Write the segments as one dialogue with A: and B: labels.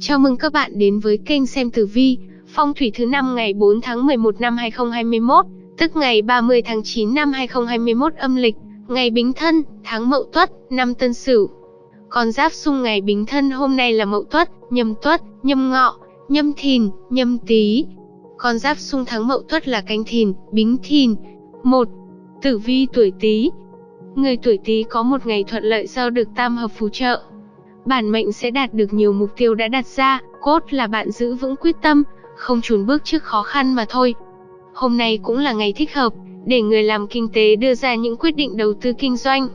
A: Chào mừng các bạn đến với kênh xem tử vi, phong thủy thứ năm ngày 4 tháng 11 năm 2021, tức ngày 30 tháng 9 năm 2021 âm lịch, ngày Bính Thân, tháng Mậu Tuất, năm Tân Sửu. Con giáp xung ngày Bính Thân hôm nay là Mậu Tuất, Nhâm Tuất, Nhâm Ngọ, Nhâm Thìn, Nhâm Tý. Con giáp xung tháng Mậu Tuất là Canh Thìn, Bính Thìn. 1. Tử vi tuổi Tý. Người tuổi Tý có một ngày thuận lợi do được tam hợp phù trợ, bản mệnh sẽ đạt được nhiều mục tiêu đã đặt ra, cốt là bạn giữ vững quyết tâm, không chùn bước trước khó khăn mà thôi. Hôm nay cũng là ngày thích hợp, để người làm kinh tế đưa ra những quyết định đầu tư kinh doanh.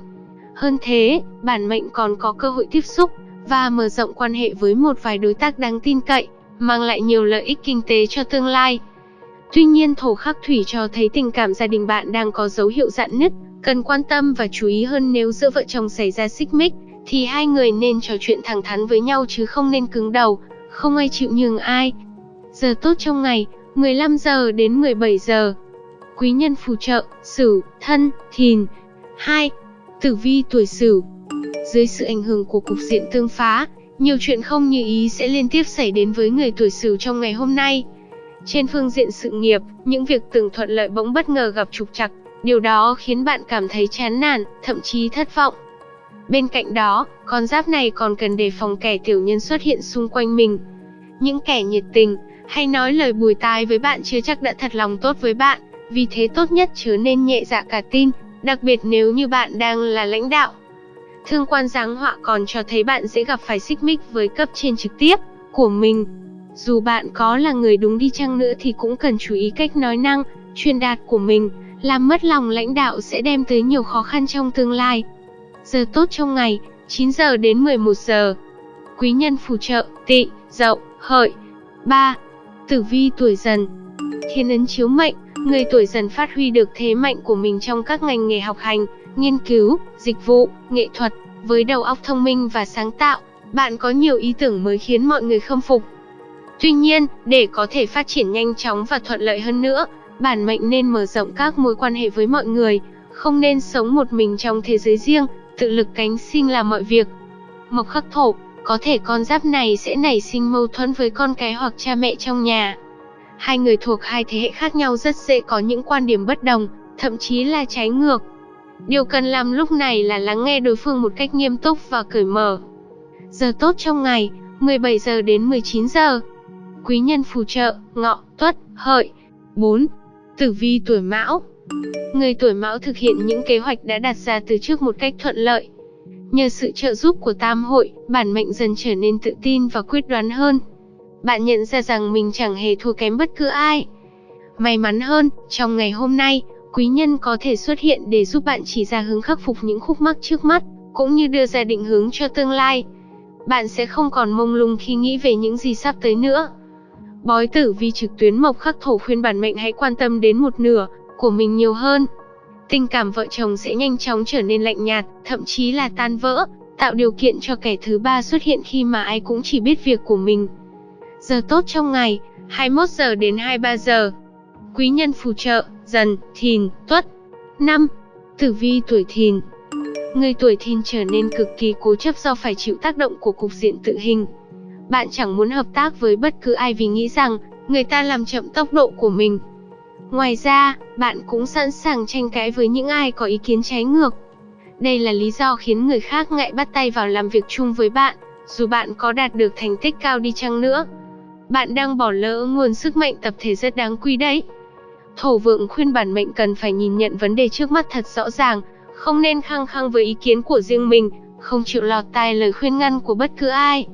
A: Hơn thế, bản mệnh còn có cơ hội tiếp xúc và mở rộng quan hệ với một vài đối tác đáng tin cậy, mang lại nhiều lợi ích kinh tế cho tương lai. Tuy nhiên thổ khắc thủy cho thấy tình cảm gia đình bạn đang có dấu hiệu dạn nứt, cần quan tâm và chú ý hơn nếu giữa vợ chồng xảy ra xích mích, thì hai người nên trò chuyện thẳng thắn với nhau chứ không nên cứng đầu, không ai chịu nhường ai. Giờ tốt trong ngày, 15 giờ đến 17 giờ. Quý nhân phù trợ, Sửu, Thân, Thìn. 2. Tử vi tuổi Sửu. Dưới sự ảnh hưởng của cục diện tương phá, nhiều chuyện không như ý sẽ liên tiếp xảy đến với người tuổi Sửu trong ngày hôm nay. Trên phương diện sự nghiệp, những việc từng thuận lợi bỗng bất ngờ gặp trục trặc, điều đó khiến bạn cảm thấy chán nản, thậm chí thất vọng. Bên cạnh đó, con giáp này còn cần đề phòng kẻ tiểu nhân xuất hiện xung quanh mình. Những kẻ nhiệt tình, hay nói lời bùi tai với bạn chưa chắc đã thật lòng tốt với bạn, vì thế tốt nhất chớ nên nhẹ dạ cả tin, đặc biệt nếu như bạn đang là lãnh đạo. Thương quan giáng họa còn cho thấy bạn sẽ gặp phải xích mích với cấp trên trực tiếp của mình. Dù bạn có là người đúng đi chăng nữa thì cũng cần chú ý cách nói năng, truyền đạt của mình, làm mất lòng lãnh đạo sẽ đem tới nhiều khó khăn trong tương lai. Giờ tốt trong ngày, 9 giờ đến 11 giờ. Quý nhân phù trợ, tị, dậu, hợi. 3. Tử vi tuổi dần Thiên ấn chiếu mệnh, người tuổi dần phát huy được thế mạnh của mình trong các ngành nghề học hành, nghiên cứu, dịch vụ, nghệ thuật. Với đầu óc thông minh và sáng tạo, bạn có nhiều ý tưởng mới khiến mọi người khâm phục. Tuy nhiên, để có thể phát triển nhanh chóng và thuận lợi hơn nữa, bản mệnh nên mở rộng các mối quan hệ với mọi người, không nên sống một mình trong thế giới riêng, tự lực cánh sinh làm mọi việc. Mộc khắc thổ, có thể con giáp này sẽ nảy sinh mâu thuẫn với con cái hoặc cha mẹ trong nhà. Hai người thuộc hai thế hệ khác nhau rất dễ có những quan điểm bất đồng, thậm chí là trái ngược. Điều cần làm lúc này là lắng nghe đối phương một cách nghiêm túc và cởi mở. Giờ tốt trong ngày, 17 giờ đến 19 giờ. Quý nhân phù trợ, ngọ, tuất, hợi. 4. Tử vi tuổi mão Người tuổi mão thực hiện những kế hoạch đã đặt ra từ trước một cách thuận lợi. Nhờ sự trợ giúp của tam hội, bản mệnh dần trở nên tự tin và quyết đoán hơn. Bạn nhận ra rằng mình chẳng hề thua kém bất cứ ai. May mắn hơn, trong ngày hôm nay, quý nhân có thể xuất hiện để giúp bạn chỉ ra hướng khắc phục những khúc mắc trước mắt, cũng như đưa ra định hướng cho tương lai. Bạn sẽ không còn mông lung khi nghĩ về những gì sắp tới nữa. Bói tử vi trực tuyến mộc khắc thổ khuyên bản mệnh hãy quan tâm đến một nửa, của mình nhiều hơn. Tình cảm vợ chồng sẽ nhanh chóng trở nên lạnh nhạt, thậm chí là tan vỡ, tạo điều kiện cho kẻ thứ ba xuất hiện khi mà ai cũng chỉ biết việc của mình. Giờ tốt trong ngày, 21 giờ đến 23 giờ. Quý nhân phù trợ, dần, thìn, tuất. 5. Tử vi tuổi thìn Người tuổi thìn trở nên cực kỳ cố chấp do phải chịu tác động của cục diện tự hình. Bạn chẳng muốn hợp tác với bất cứ ai vì nghĩ rằng người ta làm chậm tốc độ của mình, Ngoài ra, bạn cũng sẵn sàng tranh cãi với những ai có ý kiến trái ngược. Đây là lý do khiến người khác ngại bắt tay vào làm việc chung với bạn, dù bạn có đạt được thành tích cao đi chăng nữa. Bạn đang bỏ lỡ nguồn sức mạnh tập thể rất đáng quý đấy. Thổ vượng khuyên bản mệnh cần phải nhìn nhận vấn đề trước mắt thật rõ ràng, không nên khăng khăng với ý kiến của riêng mình, không chịu lọt tai lời khuyên ngăn của bất cứ ai.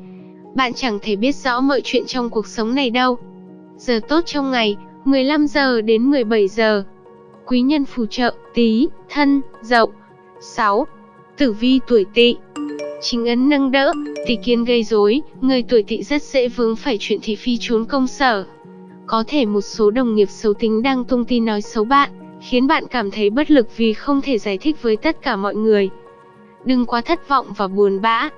A: Bạn chẳng thể biết rõ mọi chuyện trong cuộc sống này đâu. Giờ tốt trong ngày, 15 giờ đến 17 giờ. Quý nhân phù trợ, tí, thân, dậu. 6. Tử vi tuổi tỵ Chính ấn nâng đỡ, tỷ kiến gây rối, người tuổi tỵ rất dễ vướng phải chuyện thị phi trốn công sở. Có thể một số đồng nghiệp xấu tính đang tung tin nói xấu bạn, khiến bạn cảm thấy bất lực vì không thể giải thích với tất cả mọi người. Đừng quá thất vọng và buồn bã.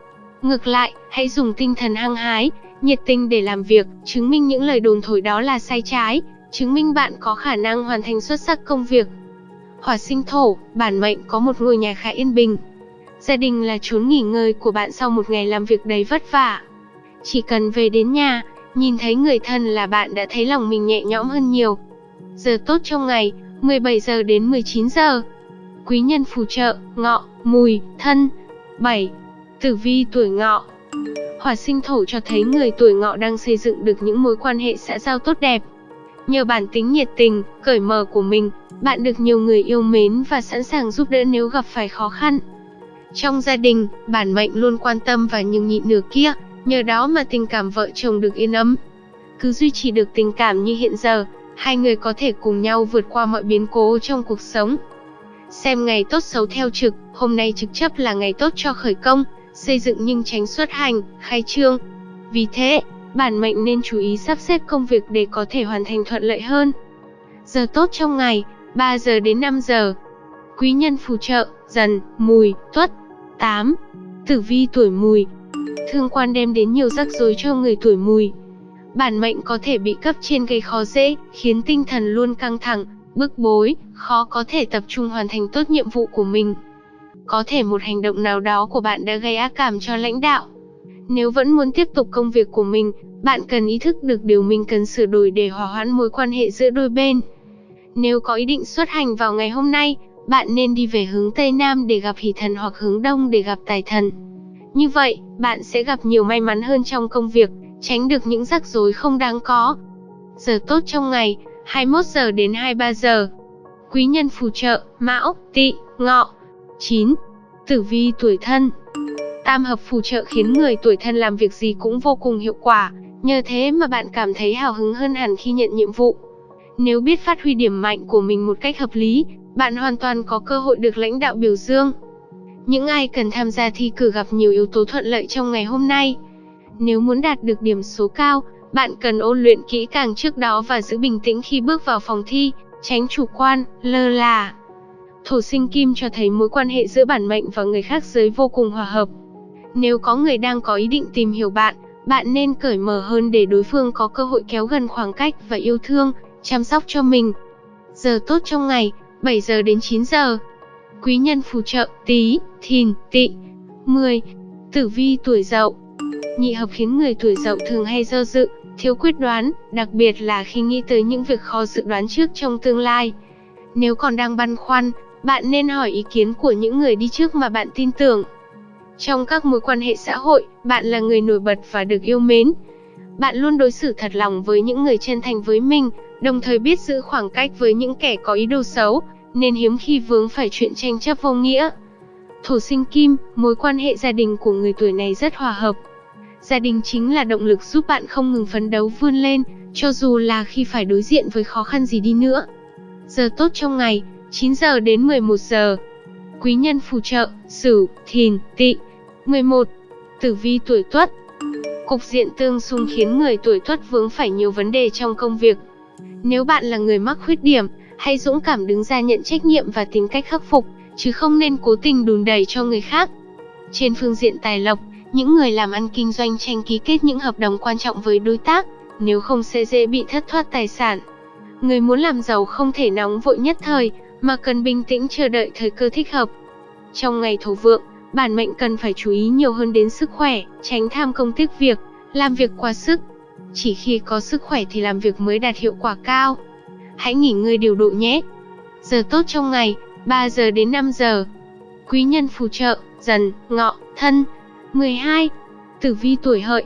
A: Ngược lại, hãy dùng tinh thần hăng hái, nhiệt tình để làm việc, chứng minh những lời đồn thổi đó là sai trái, chứng minh bạn có khả năng hoàn thành xuất sắc công việc. Hỏa sinh thổ, bản mệnh có một ngôi nhà khá yên bình. Gia đình là chốn nghỉ ngơi của bạn sau một ngày làm việc đầy vất vả. Chỉ cần về đến nhà, nhìn thấy người thân là bạn đã thấy lòng mình nhẹ nhõm hơn nhiều. Giờ tốt trong ngày, 17 giờ đến 19 giờ. Quý nhân phù trợ, ngọ, mùi, thân. 7. Tử vi tuổi ngọ Hỏa sinh thổ cho thấy người tuổi ngọ đang xây dựng được những mối quan hệ xã giao tốt đẹp. Nhờ bản tính nhiệt tình, cởi mở của mình, bạn được nhiều người yêu mến và sẵn sàng giúp đỡ nếu gặp phải khó khăn. Trong gia đình, bản mệnh luôn quan tâm và nhường nhịn nửa kia, nhờ đó mà tình cảm vợ chồng được yên ấm. Cứ duy trì được tình cảm như hiện giờ, hai người có thể cùng nhau vượt qua mọi biến cố trong cuộc sống. Xem ngày tốt xấu theo trực, hôm nay trực chấp là ngày tốt cho khởi công, xây dựng nhưng tránh xuất hành, khai trương. Vì thế, bản mệnh nên chú ý sắp xếp công việc để có thể hoàn thành thuận lợi hơn. Giờ tốt trong ngày, 3 giờ đến 5 giờ. Quý nhân phù trợ, dần, mùi, tuất. 8. Tử vi tuổi mùi Thương quan đem đến nhiều rắc rối cho người tuổi mùi. Bản mệnh có thể bị cấp trên gây khó dễ, khiến tinh thần luôn căng thẳng, bức bối, khó có thể tập trung hoàn thành tốt nhiệm vụ của mình. Có thể một hành động nào đó của bạn đã gây ác cảm cho lãnh đạo. Nếu vẫn muốn tiếp tục công việc của mình, bạn cần ý thức được điều mình cần sửa đổi để hòa hoãn mối quan hệ giữa đôi bên. Nếu có ý định xuất hành vào ngày hôm nay, bạn nên đi về hướng Tây Nam để gặp hỷ thần hoặc hướng Đông để gặp tài thần. Như vậy, bạn sẽ gặp nhiều may mắn hơn trong công việc, tránh được những rắc rối không đáng có. Giờ tốt trong ngày, 21 giờ đến 23 giờ. Quý nhân phù trợ, Mão, Tỵ, Ngọ. 9. Tử vi tuổi thân Tam hợp phù trợ khiến người tuổi thân làm việc gì cũng vô cùng hiệu quả, nhờ thế mà bạn cảm thấy hào hứng hơn hẳn khi nhận nhiệm vụ. Nếu biết phát huy điểm mạnh của mình một cách hợp lý, bạn hoàn toàn có cơ hội được lãnh đạo biểu dương. Những ai cần tham gia thi cử gặp nhiều yếu tố thuận lợi trong ngày hôm nay. Nếu muốn đạt được điểm số cao, bạn cần ôn luyện kỹ càng trước đó và giữ bình tĩnh khi bước vào phòng thi, tránh chủ quan, lơ là. Thổ sinh kim cho thấy mối quan hệ giữa bản mệnh và người khác giới vô cùng hòa hợp. Nếu có người đang có ý định tìm hiểu bạn, bạn nên cởi mở hơn để đối phương có cơ hội kéo gần khoảng cách và yêu thương, chăm sóc cho mình. Giờ tốt trong ngày, 7 giờ đến 9 giờ. Quý nhân phù trợ, tí, thìn, tị. 10. Tử vi tuổi dậu Nhị hợp khiến người tuổi dậu thường hay do dự, thiếu quyết đoán, đặc biệt là khi nghĩ tới những việc khó dự đoán trước trong tương lai. Nếu còn đang băn khoăn, bạn nên hỏi ý kiến của những người đi trước mà bạn tin tưởng. Trong các mối quan hệ xã hội, bạn là người nổi bật và được yêu mến. Bạn luôn đối xử thật lòng với những người chân thành với mình, đồng thời biết giữ khoảng cách với những kẻ có ý đồ xấu, nên hiếm khi vướng phải chuyện tranh chấp vô nghĩa. Thổ sinh kim, mối quan hệ gia đình của người tuổi này rất hòa hợp. Gia đình chính là động lực giúp bạn không ngừng phấn đấu vươn lên, cho dù là khi phải đối diện với khó khăn gì đi nữa. Giờ tốt trong ngày, 9 giờ đến 11 giờ. Quý nhân phù trợ, Sửu, Thìn, Tỵ. 11. Tử vi tuổi Tuất. Cục diện tương xung khiến người tuổi Tuất vướng phải nhiều vấn đề trong công việc. Nếu bạn là người mắc khuyết điểm, hãy dũng cảm đứng ra nhận trách nhiệm và tìm cách khắc phục, chứ không nên cố tình đùn đẩy cho người khác. Trên phương diện tài lộc, những người làm ăn kinh doanh tranh ký kết những hợp đồng quan trọng với đối tác, nếu không sẽ dễ bị thất thoát tài sản. Người muốn làm giàu không thể nóng vội nhất thời, mà cần bình tĩnh chờ đợi thời cơ thích hợp. Trong ngày thổ vượng, bản mệnh cần phải chú ý nhiều hơn đến sức khỏe, tránh tham công tiếc việc, làm việc quá sức. Chỉ khi có sức khỏe thì làm việc mới đạt hiệu quả cao. Hãy nghỉ ngơi điều độ nhé. Giờ tốt trong ngày, 3 giờ đến 5 giờ. Quý nhân phù trợ, dần, ngọ, thân. 12. Tử vi tuổi hợi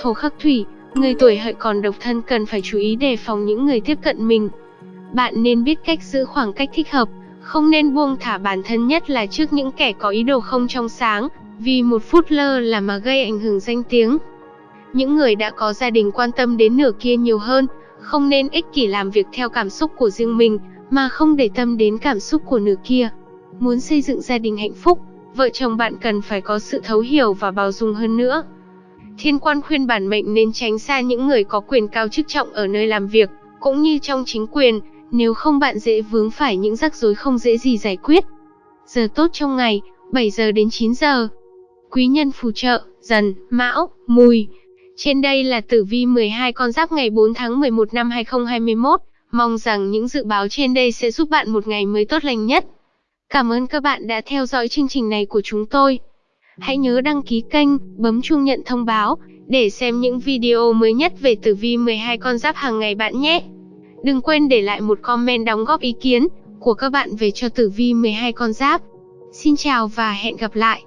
A: Thổ khắc thủy, người tuổi hợi còn độc thân cần phải chú ý đề phòng những người tiếp cận mình. Bạn nên biết cách giữ khoảng cách thích hợp, không nên buông thả bản thân nhất là trước những kẻ có ý đồ không trong sáng, vì một phút lơ là mà gây ảnh hưởng danh tiếng. Những người đã có gia đình quan tâm đến nửa kia nhiều hơn, không nên ích kỷ làm việc theo cảm xúc của riêng mình, mà không để tâm đến cảm xúc của nửa kia. Muốn xây dựng gia đình hạnh phúc, vợ chồng bạn cần phải có sự thấu hiểu và bao dung hơn nữa. Thiên quan khuyên bản mệnh nên tránh xa những người có quyền cao chức trọng ở nơi làm việc, cũng như trong chính quyền, nếu không bạn dễ vướng phải những rắc rối không dễ gì giải quyết. Giờ tốt trong ngày, 7 giờ đến 9 giờ. Quý nhân phù trợ, dần, mão, mùi. Trên đây là tử vi 12 con giáp ngày 4 tháng 11 năm 2021. Mong rằng những dự báo trên đây sẽ giúp bạn một ngày mới tốt lành nhất. Cảm ơn các bạn đã theo dõi chương trình này của chúng tôi. Hãy nhớ đăng ký kênh, bấm chuông nhận thông báo để xem những video mới nhất về tử vi 12 con giáp hàng ngày bạn nhé. Đừng quên để lại một comment đóng góp ý kiến của các bạn về cho tử vi 12 con giáp. Xin chào và hẹn gặp lại.